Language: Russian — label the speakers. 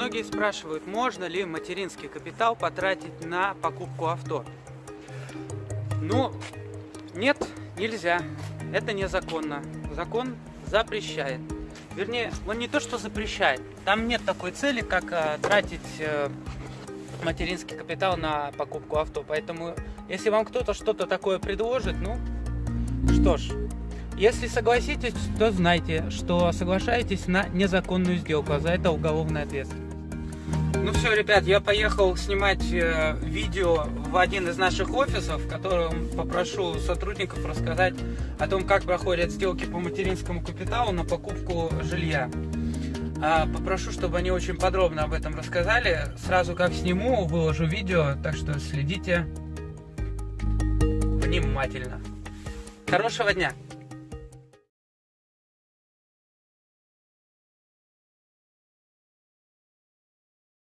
Speaker 1: Многие спрашивают, можно ли материнский капитал потратить на покупку авто. Ну, нет, нельзя. Это незаконно. Закон запрещает. Вернее, он не то, что запрещает. Там нет такой цели, как э, тратить э, материнский капитал на покупку авто. Поэтому, если вам кто-то что-то такое предложит, ну, что ж, если согласитесь, то знайте, что соглашаетесь на незаконную сделку, а за это уголовная ответственность. Ну все, ребят, я поехал снимать э, видео в один из наших офисов, в котором попрошу сотрудников рассказать о том, как проходят сделки по материнскому капиталу на покупку жилья. А, попрошу, чтобы они очень подробно об этом рассказали. Сразу как сниму, выложу видео, так что следите внимательно. Хорошего дня!